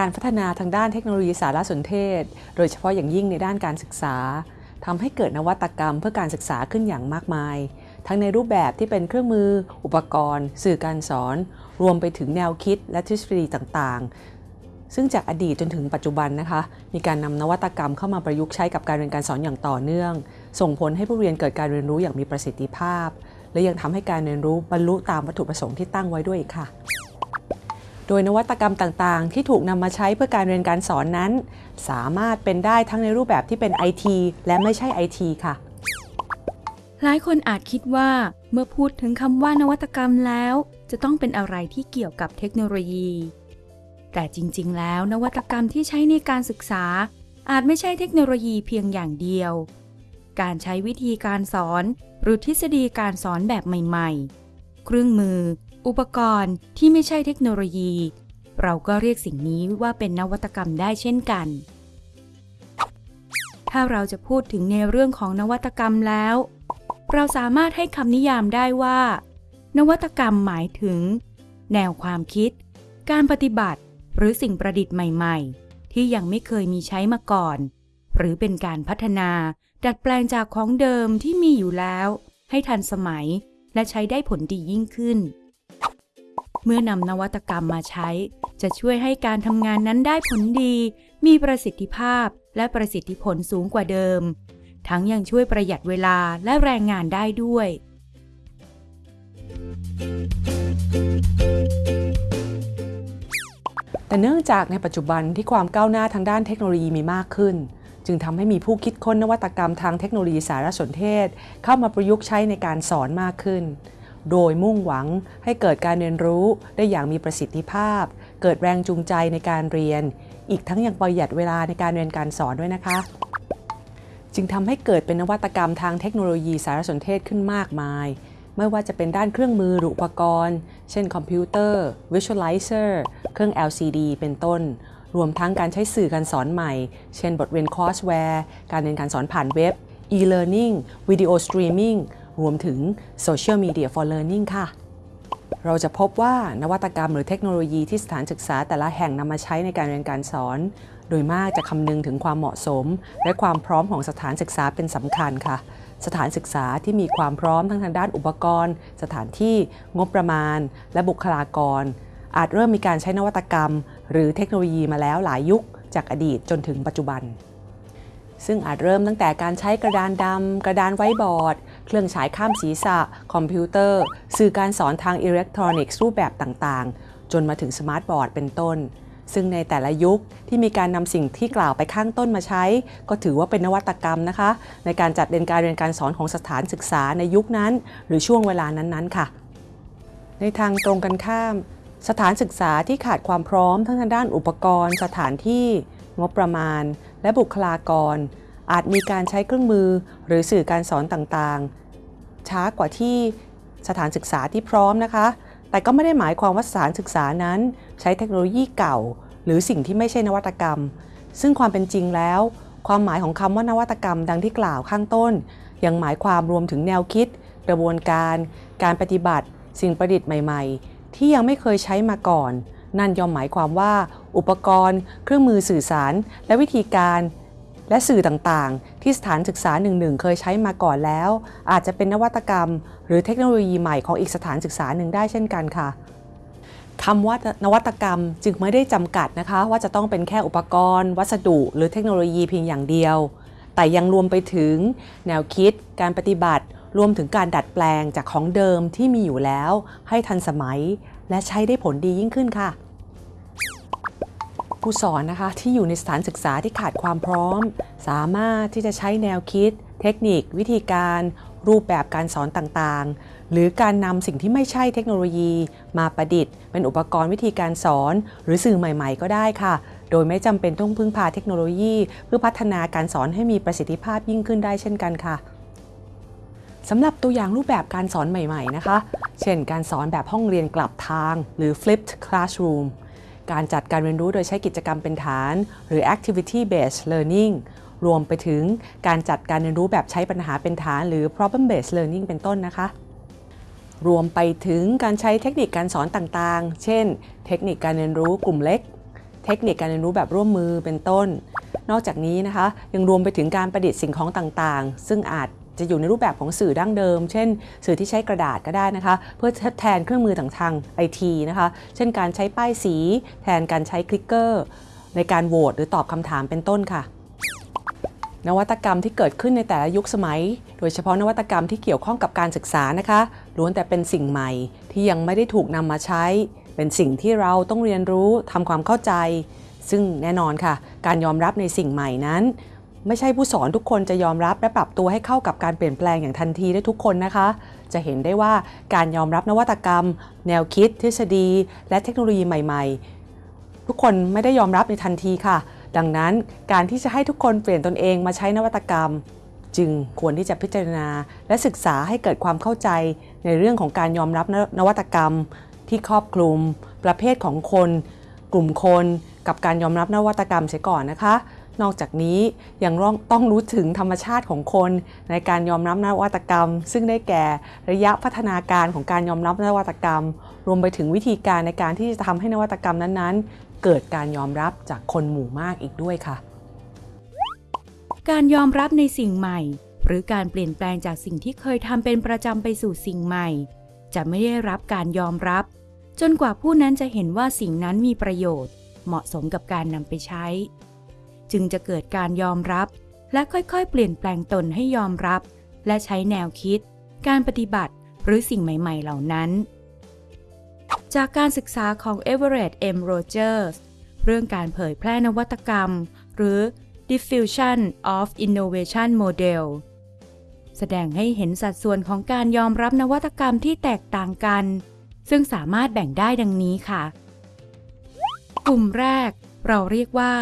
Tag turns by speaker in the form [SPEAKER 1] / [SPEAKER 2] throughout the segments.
[SPEAKER 1] การพัฒนาทางด้านเทคโนโลยีสารสนเทศ โดยเฉพาะอย่างยิ่งในด้านการศึกษาทำให้เกิดนวัตกรรมเพื่อการศึกษาขึ้นอย่างมากมาย ทั้งในรูปแบบที่เป็นเครื่องมือ อุปกรณ์ สื่อการสอน รวมไปถึงแนวคิดและทฤษฎีต่างๆ ซึ่งจากอดีตจนถึงปัจจุบันนะคะ มีการนำนวัตกรรมเข้ามาประยุกต์ใช้กับการเรียนการสอนอย่างต่อเนื่อง ส่งผลให้ผู้เรียนเกิดการเรียนรู้อย่างมีประสิทธิภาพ และยังทำให้การเรียนรู้บรรลุตามวัตถุประสงค์ที่ตั้งไว้ด้วยค่ะ โดยนวัตกรรมต่างๆ ที่ถูกนำมาใช้เพื่อการเรียนการสอนนั้น สามารถเป็นได้ทั้งในรูปแบบที่เป็น IT และไม่ใช่ IT ค่ะ
[SPEAKER 2] หลายคนอาจคิดว่าเมื่อพูดถึงคำว่านวัตกรรมแล้ว จะต้องเป็นอะไรที่เกี่ยวกับเทคโนโลยี แต่จริงๆ แล้วนวัตกรรมที่ใช้ในการศึกษา อาจไม่ใช่เทคโนโลยีเพียงอย่างเดียว การใช้วิธีการสอน หรือทฤษฎีการสอนแบบใหม่ ๆ เครื่องมือ อุปกรณ์ที่ไม่ใช่เทคโนโลยี เราก็เรียกสิ่งนี้ว่าเป็นนวัตกรรมได้เช่นกัน ถ้าเราจะพูดถึงในเรื่องของนวัตกรรมแล้ว เราสามารถให้คำนิยามได้ว่า นวัตกรรมหมายถึง แนวความคิด การปฏิบัติ หรือสิ่งประดิษฐ์ใหม่ๆ ที่ยังไม่เคยมีใช้มาก่อน หรือเป็นการพัฒนาดัดแปลงจากของเดิมที่มีอยู่แล้ว ให้ทันสมัยและใช้ได้ผลดียิ่งขึ้น เมื่อนำนวัตกรรมมาใช้ จะช่วยให้การทำงานนั้นได้ผลดี มีประสิทธิภาพและประสิทธิผลสูงกว่าเดิม ทั้งยังช่วยประหยัดเวลาและแรงงานได้ด้วย
[SPEAKER 1] แต่เนื่องจากในปัจจุบันที่ความก้าวหน้าทางด้านเทคโนโลยีมีมากขึ้น จึงทำให้มีผู้คิดค้นนวัตกรรมทางเทคโนโลยีสารสนเทศ เข้ามาประยุกต์ใช้ในการสอนมากขึ้น โดยมุ่งหวังให้เกิดการเรียนรู้ได้อย่างมีประสิทธิภาพ เกิดแรงจูงใจในการเรียน อีกทั้งยังประหยัดเวลาในการเรียนการสอนด้วยนะคะ จึงทำให้เกิดเป็นนวัตกรรมทางเทคโนโลยีสารสนเทศขึ้นมากมาย ไม่ว่าจะเป็นด้านเครื่องมือหรืออุปกรณ์ เช่นคอมพิวเตอร์ Visualizer เครื่อง LCD เป็นต้นรวมทั้งการใช้สื่อการสอนใหม่ เช่นบทเรียน courseware การเรียนการสอนผ่านเว็บ e-learning video streaming รวมถึง Social Media for Learning ค่ะ เราจะพบว่านวัตกรรมหรือเทคโนโลยีที่สถานศึกษาแต่ละแห่งนำมาใช้ในการเรียนการสอน โดยมากจะคำนึงถึงความเหมาะสม และความพร้อมของสถานศึกษาเป็นสำคัญค่ะ สถานศึกษาที่มีความพร้อมทั้งทางด้านอุปกรณ์ สถานที่ งบประมาณ และบุคลากร อาจเริ่มมีการใช้นวัตกรรม หรือเทคโนโลยีมาแล้วหลายยุคจากอดีตจนถึงปัจจุบัน ซึ่งอาจเริ่มตั้งแต่การใช้กระดานดำ กระดานไว้บอร์ด เครื่องฉายข้ามศีรษะ คอมพิวเตอร์ สื่อการสอนทางอิเล็กทรอนิกส์รูปแบบต่างๆ จนมาถึง smart board เป็นต้น ซึ่งในแต่ละยุคที่มีการนำสิ่งที่กล่าวไปข้างต้นมาใช้ ก็ถือว่าเป็นนวัตกรรมนะคะ ในการจัดเรียนการเรียนการสอนของสถานศึกษาในยุคนั้น หรือช่วงเวลานั้นๆ ค่ะ ในทางตรงกันข้าม สถานศึกษาที่ขาดความพร้อมทั้งทางด้านอุปกรณ์ สถานที่งบประมาณ และบุคลากร อาจมีการใช้เครื่องมือหรือสื่อการสอนต่างๆ ช้ากว่าที่สถานศึกษาที่พร้อมนะคะ แต่ก็ไม่ได้หมายความว่าสถานศึกษานั้น ใช้เทคโนโลยีเก่า หรือสิ่งที่ไม่ใช่นวัตกรรม ซึ่งความเป็นจริงแล้ว ความหมายของคำว่านวัตกรรมดังที่กล่าวข้างต้น ยังหมายความรวมถึงแนวคิด กระบวนการ การปฏิบัติ สิ่งประดิษฐ์ใหม่ ๆ ที่ยังไม่เคยใช้มาก่อน นั่นย่อมหมายความว่า อุปกรณ์ เครื่องมือสื่อสาร และวิธีการ และสื่อต่างๆ ที่สถานศึกษาหนึ่งๆเคยใช้มาก่อนแล้ว อาจจะเป็นนวัตกรรม หรือเทคโนโลยีใหม่ของอีกสถานศึกษาหนึ่งได้เช่นกันค่ะคำว่านวัตกรรมจึงไม่ได้จำกัดนะคะ ว่าจะต้องเป็นแค่อุปกรณ์ วัสดุ หรือเทคโนโลยีเพียงอย่างเดียว แต่ยังรวมไปถึง แนวคิด การปฏิบัติ รวมถึงการดัดแปลงจากของเดิมที่มีอยู่แล้ว ให้ทันสมัย และใช้ได้ผลดียิ่งขึ้นค่ะผู้สอนนะคะที่อยู่ในสถานศึกษาที่ขาดความพร้อม สามารถที่จะใช้แนวคิด เทคนิค วิธีการ รูปแบบการสอนต่างๆ หรือการนำสิ่งที่ไม่ใช่เทคโนโลยี มาประดิษฐ์ เป็นอุปกรณ์วิธีการสอน หรือสื่อใหม่ๆ ก็ได้ค่ะ โดยไม่จำเป็นต้องพึ่งพาเทคโนโลยี เพื่อพัฒนาการสอนให้มีประสิทธิภาพยิ่งขึ้นได้เช่นกันค่ะ สำหรับตัวอย่างรูปแบบการสอนใหม่ๆนะคะ เช่นการสอนแบบห้องเรียนกลับทาง หรือ flipped classroom การจัดการเรียนรู้โดยใช้กิจกรรมเป็นฐาน หรือ activity based learning รวมไปถึงการจัดการเรียนรู้แบบใช้ปัญหาเป็นฐาน หรือ problem based learning เป็นต้นนะคะ รวมไปถึงการใช้เทคนิคการสอนต่างๆ เช่น เทคนิคการเรียนรู้กลุ่มเล็ก เททคนิคการเรียนรู้แบบร่วมมือเป็นต้น นอกจากนี้นะคะ ยังรวมไปถึงการประดิษฐ์สิ่งของต่างๆ ซึ่งอาจ จะอยู่ในรูปแบบของสื่อดั้งเดิม เช่น สื่อที่ใช้กระดาษก็ได้นะคะ เพื่อทดแทนเครื่องมือต่างๆไอทีนะคะ เช่นการใช้ป้ายสี แทนการใช้คลิกเกอร์ ในการโหวตหรือตอบคำถามเป็นต้นค่ะนวัตกรรมที่เกิดขึ้นในแต่ละยุคสมัย โดยเฉพาะนวัตกรรมที่เกี่ยวข้องกับการศึกษานะคะ ล้วนแต่เป็นสิ่งใหม่ ที่ยังไม่ได้ถูกนำมาใช้ เป็นสิ่งที่เราต้องเรียนรู้ทำความเข้าใจ ซึ่งแน่นอนค่ะ การยอมรับในสิ่งใหม่นั้น ไม่ใช่ผู้สอนทุกคนจะยอมรับและปรับตัวให้เข้ากับการเปลี่ยนแปลงอย่างทันทีได้ทุกคนนะคะ จะเห็นได้ว่าการยอมรับนวัตกรรม แนวคิด ทฤษฎี และเทคโนโลยีใหม่ๆ ทุกคนไม่ได้ยอมรับในทันทีค่ะ ดังนั้นการที่จะให้ทุกคนเปลี่ยนตนเองมาใช้นวัตกรรม จึงควรที่จะพิจารณา และศึกษาให้เกิดความเข้าใจในเรื่องของการยอมรับนนวัตกรรม ที่ครอบคลุม ประเภทของคน กลุ่มคน กับการยอมรับนวัตกรรมเสียก่อนนะคะ นอกจากนี้ยังต้องรู้ถึงธรรมชาติของคนในการยอมรับนวัตกรรม ซึ่งได้แก่ระยะพัฒนาการของการยอมรับนวัตกรรม รวมไปถึงวิธีการในการที่จะทำให้นวัตกรรมนั้นๆ เกิดการยอมรับจากคนหมู่มากอีกด้วยค่ะ
[SPEAKER 2] การยอมรับในสิ่งใหม่ หรือการเปลี่ยนแปลงจากสิ่งที่เคยทำเป็นประจำไปสู่สิ่งใหม่ จะไม่ได้รับการยอมรับ จนกว่าผู้นั้นจะเห็นว่าสิ่งนั้นมีประโยชน์ เหมาะสมกับการนำไปใช้ จึงจะเกิดการยอมรับ และค่อยๆ เปลี่ยนแปลงตนให้ยอมรับ และใช้แนวคิด การปฏิบัติหรือสิ่งใหม่ ๆ เหล่านั้น จากการศึกษาของ Everett M. Rogers เรื่องการเผยแพร่นวัตกรรม หรือ Diffusion of Innovation Model แสดงให้เห็นสัดส่วนของการยอมรับนวัตกรรมที่แตกต่างกัน ซึ่งสามารถแบ่งได้ดังนี้ค่ะ กลุ่มแรกเราเรียกว่า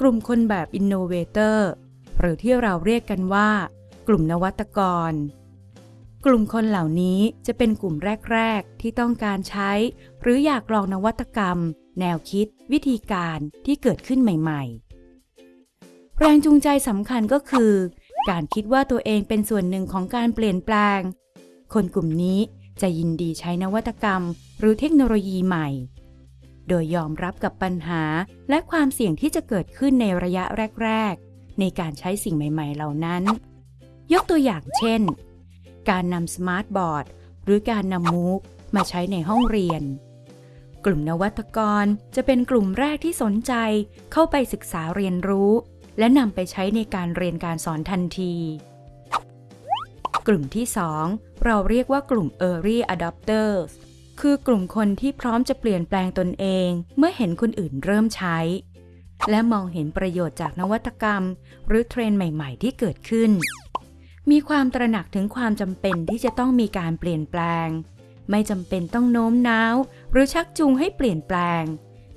[SPEAKER 2] กลุ่มคนแบบ Innovator หรือที่เราเรียกกันว่า กลุ่มนวัตกร กลุ่มคนเหล่านี้จะเป็นกลุ่มแรก ๆ ที่ต้องการใช้ หรืออยากลองนวัตกรรม แนวคิด วิธีการที่เกิดขึ้นใหม่ ๆ แรงจูงใจสำคัญก็คือ การคิดว่าตัวเองเป็นส่วนหนึ่งของการเปลี่ยนแปลง คนกลุ่มนี้จะยินดีใช้นวัตกรรม หรือเทคโนโลยีใหม่ โดยยอมรับกับปัญหาและความเสี่ยงที่จะเกิดขึ้นในระยะแรก ๆ ในการใช้สิ่งใหม่ ๆ เหล่านั้น ยกตัวอย่างเช่น การนำสมาร์ทบอร์ดหรือการนำมูกมาใช้ในห้องเรียน กลุ่มนวัตกรจะเป็นกลุ่มแรกที่สนใจเข้าไปศึกษาเรียนรู้ และนำไปใช้ในการเรียนการสอนทันที กลุ่มที่ 2 เราเรียกว่ากลุ่ม Early Adopters คือกลุ่มคนที่พร้อมจะเปลี่ยนแปลงตนเองเมื่อเห็นคนอื่นเริ่มใช้ และมองเห็นประโยชน์จากนวัตกรรม หรือเทรนด์ใหม่ ๆ ที่เกิดขึ้น มีความตระหนักถึงความจำเป็นที่จะต้องมีการเปลี่ยนแปลง ไม่จำเป็นต้องโน้มน้าว หรือชักจูงให้เปลี่ยนแปลง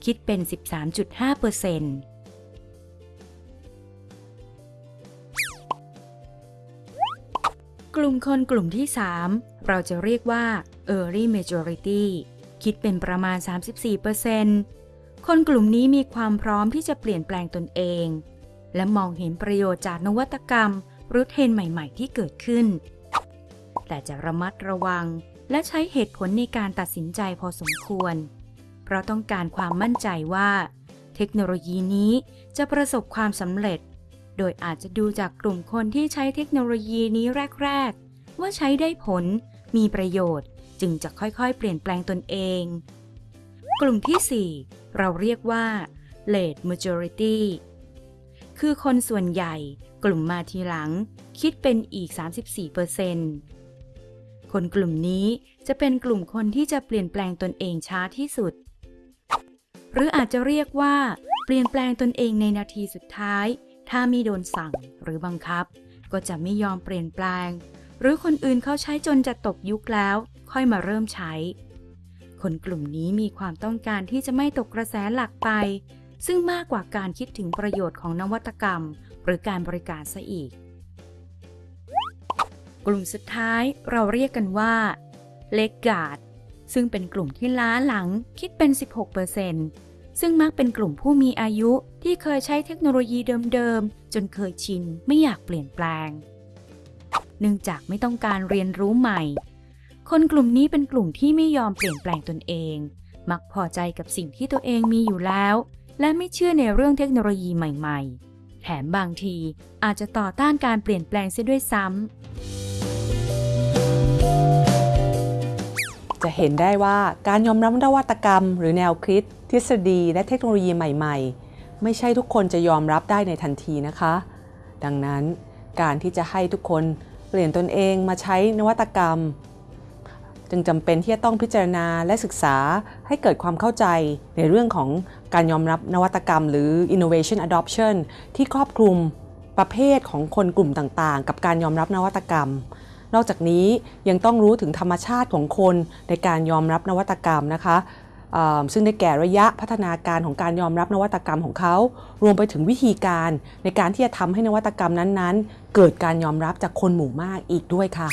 [SPEAKER 2] คิดเป็น 13.5%เกลุ่มคนกลุ่มที่ 3 เราจะเรียกว่า Early Majority คิดเป็นประมาณ 34%คนกลุ่มนี้มีความพร้อมที่จะเปลี่ยนแปลงตนเอง และมองเห็นประโยชน์จากนวัตกรรม หรือเทรนใหม่ ๆ ที่เกิดขึ้น แต่จะระมัดระวังและใช้เหตุผลในการตัดสินใจพอสมควร เพราะต้องการความมั่นใจว่า เทคโนโลยีนี้จะประสบความสำเร็จ โดยอาจจะดูจากกลุ่มคนที่ใช้เทคโนโลยีนี้แรก ๆ ว่าใช้ได้ผล มีประโยชน์ จึงจะค่อยๆ เปลี่ยนแปลงตนเอง กลุ่มที่ 4 เราเรียกว่า late majority คือคนส่วนใหญ่กลุ่มมาทีหลัง คิดเป็นอีก 34%คนกลุ่มนี้จะเป็นกลุ่มคนที่จะเปลี่ยนแปลงตนเองช้าที่สุด หรืออาจจะเรียกว่า เปลี่ยนแปลงตนเองในนาทีสุดท้าย ถ้าไมีโดนสั่งหรือบังคับ ก็จะไม่ยอมเปลี่ยนแปลง หรือคนอื่นเขาใช้จนจะตกยุคแล้ว ค่อยมาเริ่มใช้ คนกลุ่มนี้มีความต้องการที่จะไม่ตกกระแสหลักไป ซึ่งมากกว่าการคิดถึงประโยชน์ของนวัตกรรม หรือการบริการซะอีก กลุ่มสุดท้ายเราเรียกกันว่าเลกการ์ดซึ่งเป็นกลุ่มที่ล้าหลังคิดเป็น 16% ซึ่งมักเป็นกลุ่มผู้มีอายุที่เคยใช้เทคโนโลยีเดิมๆ จนเคยชินไม่อยากเปลี่ยนแปลง เนื่องจากไม่ต้องการเรียนรู้ใหม่ คนกลุ่มนี้เป็นกลุ่มที่ไม่ยอมเปลี่ยนแปลงตนเอง มักพอใจกับสิ่งที่ตัวเองมีอยู่แล้ว และไม่เชื่อในเรื่องเทคโนโลยีใหม่ๆ แถมบางทีอาจจะต่อต้านการเปลี่ยนแปลงเสียด้วยซ้ำ
[SPEAKER 1] จะเห็นได้ว่าการยอมรับนวัตกรรม หรือแนวคิด ทฤษฎีและเทคโนโลยีใหม่ๆ ไม่ใช่ทุกคนจะยอมรับได้ในทันทีนะคะ ดังนั้นการที่จะให้ทุกคนเปลี่ยนตนเองมาใช้นวัตกรรม จึงจำเป็นที่จะต้องพิจารณาและศึกษาให้เกิดความเข้าใจในเรื่องของการยอมรับนวัตกรรม หรือ innovation adoption ที่ครอบคลุมประเภทของคนกลุ่มต่างๆ กับการยอมรับนวัตกรรม นอกจากนี้ยังต้องรู้ถึงธรรมชาติของคนในการยอมรับนวัตกรรมนะคะ ซึ่งได้แก่ระยะพัฒนาการของการยอมรับนวัตกรรมของเขา รวมไปถึงวิธีการในการที่จะทำให้นวัตกรรมนั้นๆ เกิดการยอมรับจากคนหมู่มากอีกด้วยค่ะ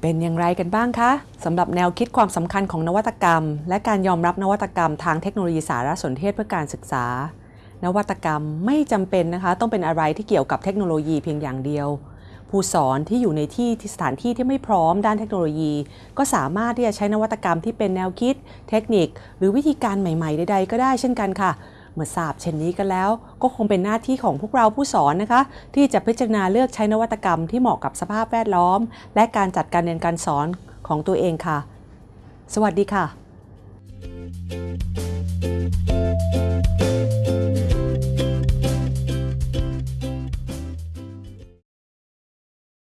[SPEAKER 1] เป็นอย่างไรกันบ้างคะสำหรับแนวคิดความสำคัญของนวัตกรรม และการยอมรับนวัตกรรมทางเทคโนโลยีสารสนเทศเพื่อการศึกษา นวัตกรรมไม่จำเป็นนะคะ ต้องเป็นอะไรที่เกี่ยวกับเทคโนโลยีเพียงอย่างเดียว ผู้สอนที่อยู่ในที่ที่สถานที่ที่ไม่พร้อมด้านเทคโนโลยี ก็สามารถที่จะใช้นวัตกรรมที่เป็นแนวคิด เทคนิค หรือวิธีการใหม่ๆใดๆก็ได้เช่นกันค่ะเมื่อทราบเช่นนี้กันแล้ว ก็คงเป็นหน้าที่ของพวกเราผู้สอนนะคะ ที่จะพิจารณาเลือกใช้นวัตกรรมที่เหมาะกับสภาพแวดล้อม และการจัดการเรียนการสอนของตัวเองค่ะ สวัสดีค่ะ